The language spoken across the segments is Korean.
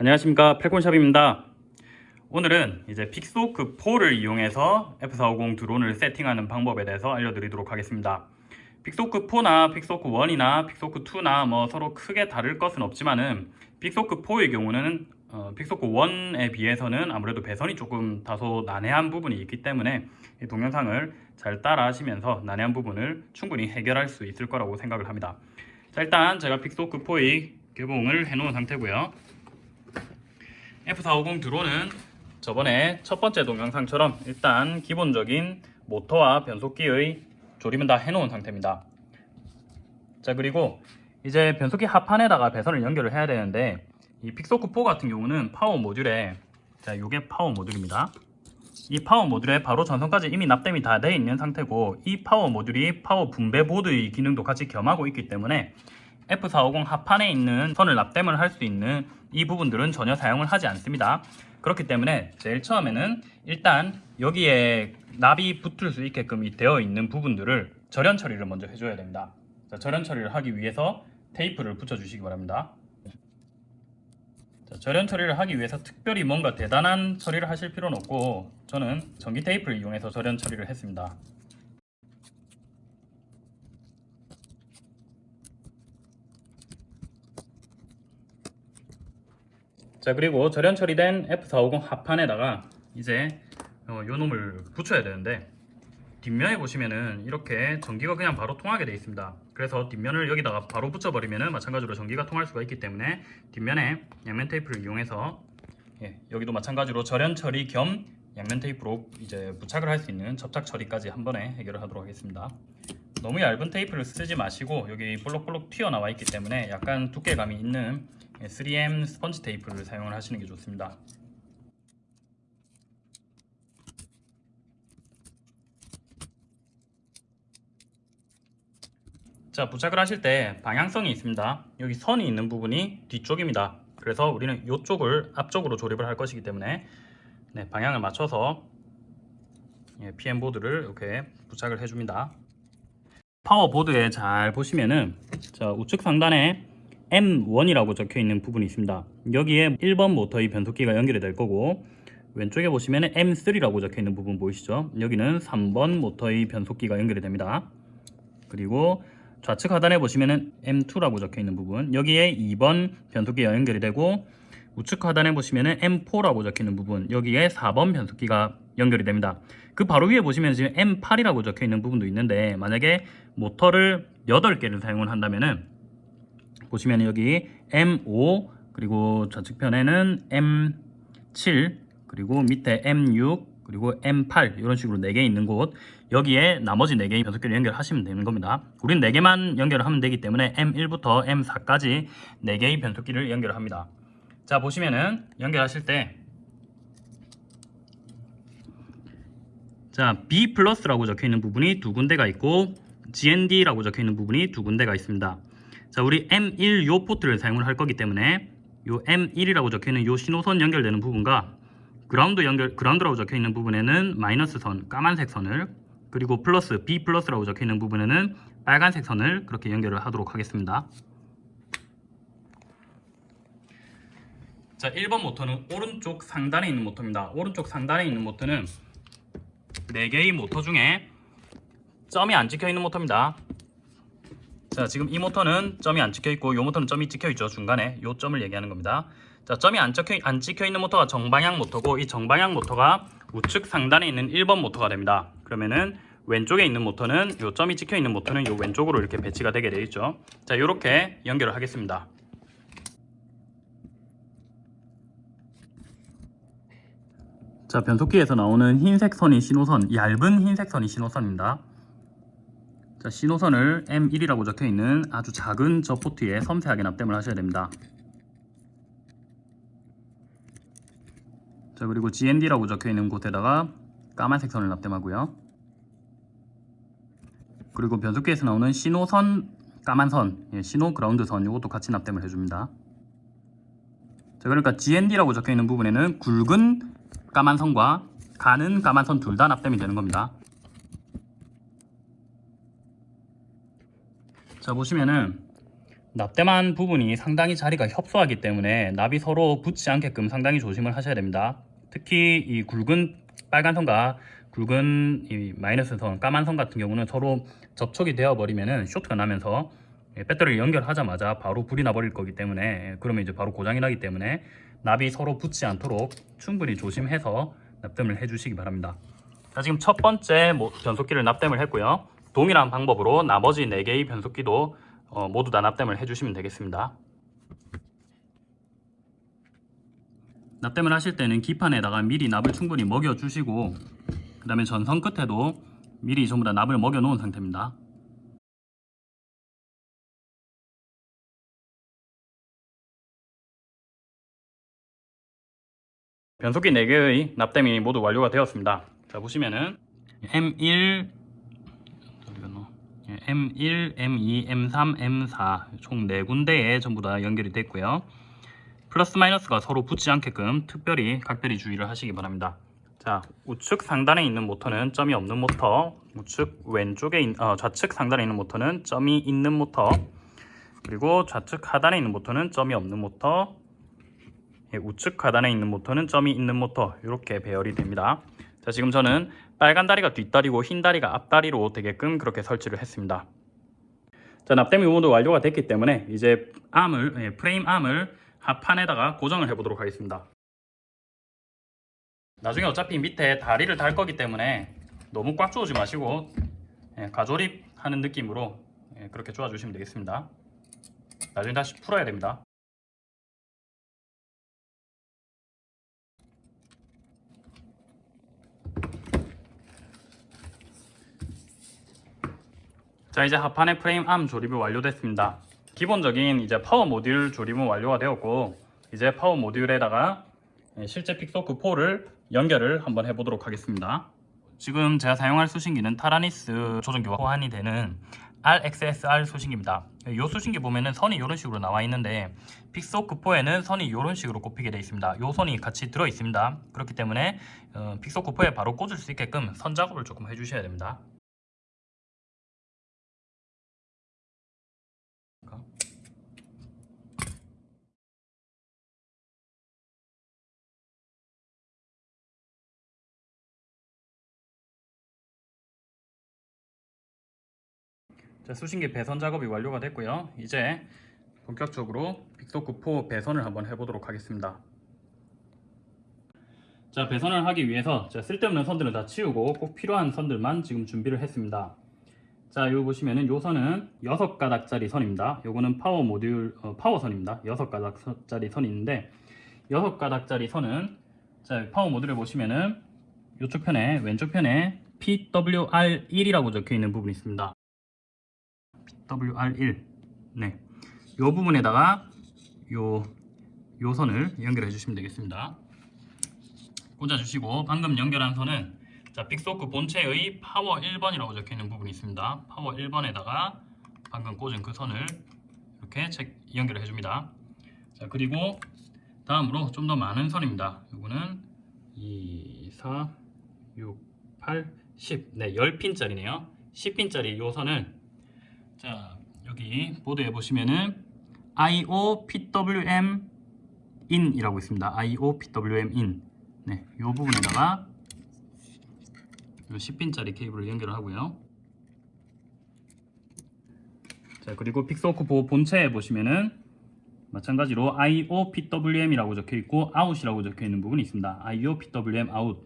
안녕하십니까. 팔콘샵입니다. 오늘은 이제 Pixhawk 4를 이용해서 F450 드론을 세팅하는 방법에 대해서 알려드리도록 하겠습니다. Pixhawk 4나 Pixhawk 1이나 Pixhawk 2나 뭐 서로 크게 다를 것은 없지만은 Pixhawk 4의 경우는 어, Pixhawk 1에 비해서는 아무래도 배선이 조금 다소 난해한 부분이 있기 때문에 이 동영상을 잘 따라 하시면서 난해한 부분을 충분히 해결할 수 있을 거라고 생각을 합니다. 자 일단 제가 Pixhawk 4의 개봉을 해 놓은 상태고요 F450 드론은 저번에 첫 번째 동영상처럼 일단 기본적인 모터와 변속기의 조립은 다 해놓은 상태입니다. 자 그리고 이제 변속기 하판에다가 배선을 연결을 해야 되는데 이 Pixhawk 4 같은 경우는 파워 모듈에 자 이게 파워 모듈입니다. 이 파워 모듈에 바로 전선까지 이미 납땜이 다 되어 있는 상태고 이 파워 모듈이 파워 분배 보드의 기능도 같이 겸하고 있기 때문에 F450 하판에 있는 선을 납땜을 할 수 있는 이 부분들은 전혀 사용을 하지 않습니다. 그렇기 때문에 제일 처음에는 일단 여기에 납이 붙을 수 있게끔 되어 있는 부분들을 절연 처리를 먼저 해줘야 됩니다. 자, 절연 처리를 하기 위해서 테이프를 붙여주시기 바랍니다. 자, 절연 처리를 하기 위해서 특별히 뭔가 대단한 처리를 하실 필요는 없고 저는 전기 테이프를 이용해서 절연 처리를 했습니다. 자 그리고 절연 처리된 F450 합판에다가 이제 어, 요 놈을 붙여야 되는데 뒷면에 보시면은 이렇게 전기가 그냥 바로 통하게 되어 있습니다. 그래서 뒷면을 여기다가 바로 붙여버리면은 마찬가지로 전기가 통할 수가 있기 때문에 뒷면에 양면 테이프를 이용해서 예, 여기도 마찬가지로 절연 처리 겸 양면 테이프로 이제 부착을 할 수 있는 접착 처리까지 한 번에 해결을 하도록 하겠습니다. 너무 얇은 테이프를 쓰지 마시고 여기 볼록볼록 튀어나와 있기 때문에 약간 두께감이 있는 3M 스펀지 테이프를 사용을 하시는 게 좋습니다. 자 부착을 하실 때 방향성이 있습니다. 여기 선이 있는 부분이 뒤쪽입니다. 그래서 우리는 이쪽을 앞쪽으로 조립을 할 것이기 때문에 네, 방향을 맞춰서 예, PM 보드를 이렇게 부착을 해줍니다. 파워 보드에 잘 보시면은 자 우측 상단에 M1이라고 적혀 있는 부분이 있습니다. 여기에 1번 모터의 변속기가 연결이 될 거고 왼쪽에 보시면 M3라고 적혀 있는 부분 보이시죠? 여기는 3번 모터의 변속기가 연결이 됩니다. 그리고 좌측 하단에 보시면 M2라고 적혀 있는 부분 여기에 2번 변속기가 연결이 되고 우측 하단에 보시면 M4라고 적혀 있는 부분 여기에 4번 변속기가 연결이 됩니다. 그 바로 위에 보시면 지금 M8이라고 적혀 있는 부분도 있는데 만약에 모터를 8개를 사용을 한다면 은 보시면 여기 M5 그리고 좌측편에는 M7 그리고 밑에 M6 그리고 M8 이런 식으로 4개 있는 곳. 여기에 나머지 4개의 변속기를 연결하시면 되는 겁니다. 우린 4개만 연결을 하면 되기 때문에 M1부터 M4까지 4개의 변속기를 연결 합니다. 자 보시면은 연결하실 때 자, B 플러스라고 적혀 있는 부분이 두 군데가 있고 GND라고 적혀 있는 부분이 두 군데가 있습니다. 자, 우리 M1 요 포트를 사용을 할 거기 때문에 요 M1이라고 적혀 있는 요 신호선 연결되는 부분과 그라운드 연결 그라운드라고 적혀 있는 부분에는 마이너스 선, 까만색 선을 그리고 플러스 B 플러스라고 적혀 있는 부분에는 빨간색 선을 그렇게 연결을 하도록 하겠습니다. 자, 1번 모터는 오른쪽 상단에 있는 모터입니다. 오른쪽 상단에 있는 모터는 4개의 모터 중에 점이 안 찍혀 있는 모터입니다. 자 지금 이 모터는 점이 안 찍혀 있고 이 모터는 점이 찍혀 있죠 중간에. 이 점을 얘기하는 겁니다. 자 점이 안 찍혀, 안 찍혀 있는 모터가 정방향 모터고 이 정방향 모터가 우측 상단에 있는 1번 모터가 됩니다. 그러면은 왼쪽에 있는 모터는 이 점이 찍혀 있는 모터는 이 왼쪽으로 이렇게 배치가 되게 되어 있죠. 자 이렇게 연결을 하겠습니다. 자 변속기에서 나오는 흰색 선이 신호선 얇은 흰색 선이 신호선입니다 자, 신호선을 M1이라고 적혀있는 아주 작은 저 포트에 섬세하게 납땜을 하셔야 됩니다. 자 그리고 GND라고 적혀있는 곳에다가 까만색 선을 납땜하고요. 그리고 변속기에서 나오는 신호선 까만 선, 예, 신호 그라운드 선 이것도 같이 납땜을 해줍니다. 자 그러니까 GND라고 적혀있는 부분에는 굵은 까만 선과 가는 까만 선 둘 다 납땜이 되는 겁니다. 자 보시면은 납땜한 부분이 상당히 자리가 협소하기 때문에 납이 서로 붙지 않게끔 상당히 조심을 하셔야 됩니다. 특히 이 굵은 빨간 선과 굵은 이 마이너스 선, 까만 선 같은 경우는 서로 접촉이 되어 버리면은 쇼트가 나면서 예, 배터리를 연결하자마자 바로 불이 나버릴 거기 때문에 예, 그러면 이제 바로 고장이 나기 때문에 납이 서로 붙지 않도록 충분히 조심해서 납땜을 해주시기 바랍니다. 자 지금 첫 번째 모- 변속기를 납땜을 했고요. 동일한 방법으로 나머지 4개의 변속기도 어, 모두 다 납땜을 해주시면 되겠습니다. 납땜을 하실 때는 기판에다가 미리 납을 충분히 먹여주시고 그 다음에 전선 끝에도 미리 전부 다 납을 먹여 놓은 상태입니다. 변속기 4개의 납땜이 모두 완료가 되었습니다. 자 보시면은 M1 예, M1, M2, M3, M4 총 4군데에 전부 다 연결이 됐고요. 플러스 마이너스가 서로 붙지 않게끔 특별히 각별히 주의를 하시기 바랍니다. 자 우측 상단에 있는 모터는 점이 없는 모터 우측 왼쪽에 있, 어, 좌측 상단에 있는 모터는 점이 있는 모터 그리고 좌측 하단에 있는 모터는 점이 없는 모터 예, 우측 하단에 있는 모터는 점이 있는 모터 이렇게 배열이 됩니다. 자 지금 저는 빨간 다리가 뒷다리고 흰 다리가 앞다리로 되게끔 그렇게 설치를 했습니다. 자 납땜이 모두 완료가 됐기 때문에 이제 arm을 예, 프레임 arm을 하판에다가 고정을 해보도록 하겠습니다. 나중에 어차피 밑에 다리를 달 거기 때문에 너무 꽉 조우지 마시고 예, 가조립하는 느낌으로 예, 그렇게 조아주시면 되겠습니다. 나중에 다시 풀어야 됩니다. 자 이제 하판의 프레임 암 조립이 완료됐습니다. 기본적인 이제 파워 모듈 조립은 완료가 되었고 이제 파워 모듈에다가 예, 실제 Pixhawk 4를 연결을 한번 해보도록 하겠습니다. 지금 제가 사용할 수신기는 Taranis 조종기와 호환이 되는 RXSR 수신기입니다. 이 수신기 보면은 선이 이런 식으로 나와 있는데 Pixhawk 4에는 선이 이런 식으로 꼽히게 되어 있습니다. 이 선이 같이 들어 있습니다. 그렇기 때문에 어, Pixhawk 4에 바로 꽂을 수 있게끔 선 작업을 조금 해주셔야 됩니다. 자, 수신기 배선 작업이 완료가 됐고요. 이제 본격적으로 Pixhawk 4 배선을 한번 해보도록 하겠습니다. 자, 배선을 하기 위해서 자, 쓸데없는 선들은 다 치우고 꼭 필요한 선들만 지금 준비를 했습니다. 자, 여기 보시면은 요 선은 6가닥짜리 선입니다. 요거는 파워 모듈 어, 파워 선입니다. 6가닥짜리 선이 있는데 6가닥짜리 선은 자, 파워 모듈을 보시면은 이쪽 편에 왼쪽 편에 PWR1이라고 적혀 있는 부분이 있습니다. PWR1 네. 요 부분에다가 요, 요 선을 연결해 주시면 되겠습니다. 꽂아 주시고 방금 연결한 선은 자, Pixhawk 본체의 파워 1번이라고 적혀 있는 부분이 있습니다. 파워 1번에다가 방금 꽂은 그 선을 이렇게 체- 연결해 줍니다. 자, 그리고 다음으로 좀 더 많은 선입니다. 요거는 2, 4, 6, 8, 10. 네, 10핀짜리네요. 10핀짜리 요 선을 자 여기 보드에 보시면은 IO PWM in이라고 있습니다. IO PWM in 네, 이 부분에다가 요 10핀짜리 케이블을 연결을 하고요. 자 그리고 픽소크 보호 본체에 보시면은 마찬가지로 IO PWM이라고 적혀 있고 out이라고 적혀 있는 부분이 있습니다. IO PWM out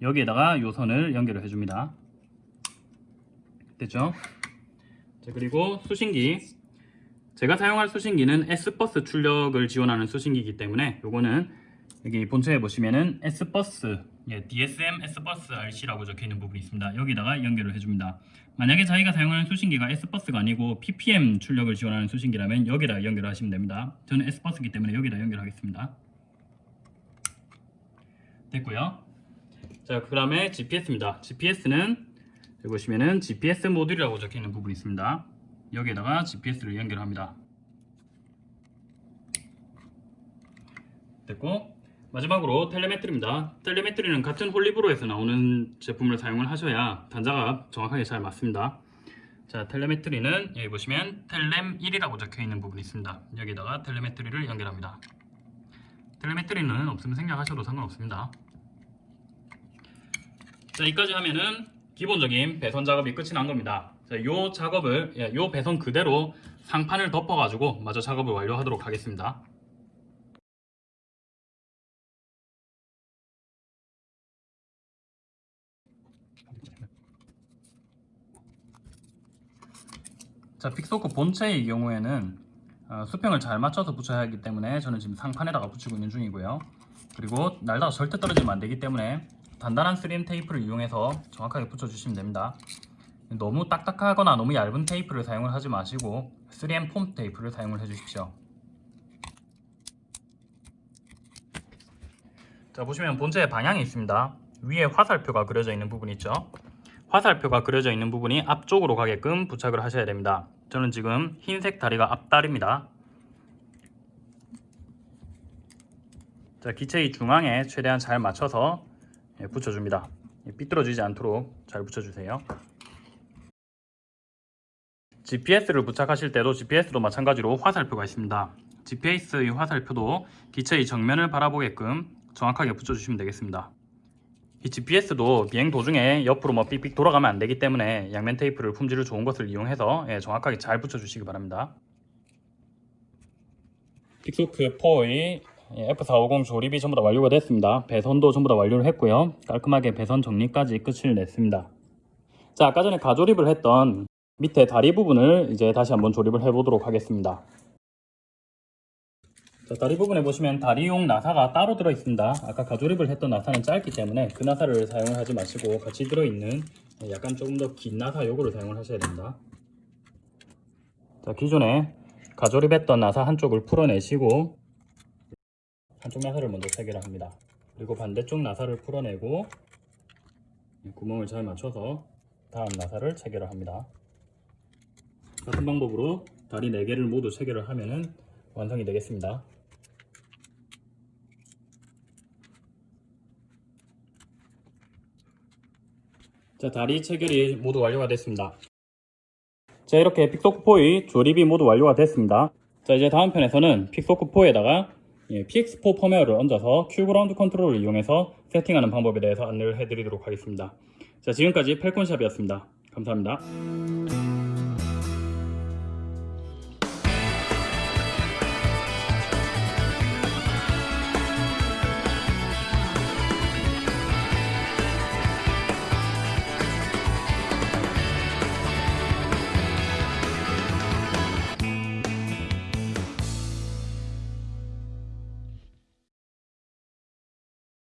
여기에다가 요 선을 연결을 해줍니다. 됐죠? 자, 그리고 수신기 제가 사용할 수신기는 S버스 출력을 지원하는 수신기이기 때문에 요거는 여기 본체에 보시면은 S버스 예, DSM S버스 RC라고 적혀 있는 부분이 있습니다. 여기다가 연결을 해줍니다. 만약에 자기가 사용하는 수신기가 S버스가 아니고 PPM 출력을 지원하는 수신기라면 여기다 연결을 하시면 됩니다. 저는 S버스기 때문에 여기다 연결하겠습니다. 됐고요. 자, 그 다음에 GPS입니다. GPS는 여기 보시면은 GPS 모듈이라고 적혀 있는 부분이 있습니다. 여기에다가 GPS를 연결합니다. 됐고 마지막으로 텔레메트리입니다. 텔레메트리는 같은 홀리브로에서 나오는 제품을 사용을 하셔야 단자가 정확하게 잘 맞습니다. 자 텔레메트리는 여기 보시면 텔렘 1이라고 적혀 있는 부분이 있습니다. 여기다가 텔레메트리를 연결합니다. 텔레메트리는 없으면 생략하셔도 상관없습니다. 자 여기까지 하면은 기본적인 배선 작업이 끝이 난 겁니다. 자, 요 작업을 예, 요 배선 그대로 상판을 덮어 가지고 마저 작업을 완료하도록 하겠습니다. 자 픽소크 본체의 경우에는 어, 수평을 잘 맞춰서 붙여야 하기 때문에 저는 지금 상판에다가 붙이고 있는 중이고요. 그리고 날다가 절대 떨어지면 안 되기 때문에 단단한 3M 테이프를 이용해서 정확하게 붙여주시면 됩니다. 너무 딱딱하거나 너무 얇은 테이프를 사용을 하지 마시고 3M 폼 테이프를 사용을 해주십시오. 자 보시면 본체에 방향이 있습니다. 위에 화살표가 그려져 있는 부분 있죠. 화살표가 그려져 있는 부분이 앞쪽으로 가게끔 부착을 하셔야 됩니다. 저는 지금 흰색 다리가 앞다리입니다. 자 기체의 중앙에 최대한 잘 맞춰서 예, 붙여줍니다. 예, 삐뚤어지지 않도록 잘 붙여주세요. GPS를 부착하실 때도 GPS도 마찬가지로 화살표가 있습니다. GPS의 화살표도 기체의 정면을 바라보게끔 정확하게 붙여주시면 되겠습니다. 이 GPS도 비행 도중에 옆으로 뭐 삑삑 돌아가면 안 되기 때문에 양면 테이프를 품질을 좋은 것을 이용해서 예, 정확하게 잘 붙여주시기 바랍니다. 픽소크 4의 F450 조립이 전부 다 완료가 됐습니다. 배선도 전부 다 완료를 했고요. 깔끔하게 배선 정리까지 끝을 냈습니다. 자, 아까 전에 가조립을 했던 밑에 다리 부분을 이제 다시 한번 조립을 해보도록 하겠습니다. 자, 다리 부분에 보시면 다리용 나사가 따로 들어 있습니다. 아까 가조립을 했던 나사는 짧기 때문에 그 나사를 사용을 하지 마시고 같이 들어있는 약간 조금 더 긴 나사 요거를 사용을 하셔야 됩니다. 자, 기존에 가조립했던 나사 한쪽을 풀어내시고 한쪽 나사를 먼저 체결을 합니다. 그리고 반대쪽 나사를 풀어내고 구멍을 잘 맞춰서 다음 나사를 체결을 합니다. 같은 방법으로 다리 4개를 모두 체결을 하면 완성이 되겠습니다. 자, 다리 체결이 모두 완료가 됐습니다. 자, 이렇게 Pixhawk 4의 조립이 모두 완료가 됐습니다. 자, 이제 다음 편에서는 Pixhawk 4에다가 PX4 펌웨어를 얹어서 QGroundControl을 이용해서 세팅하는 방법에 대해서 안내를 해드리도록 하겠습니다. 자, 지금까지 팔콘샵이었습니다. 감사합니다.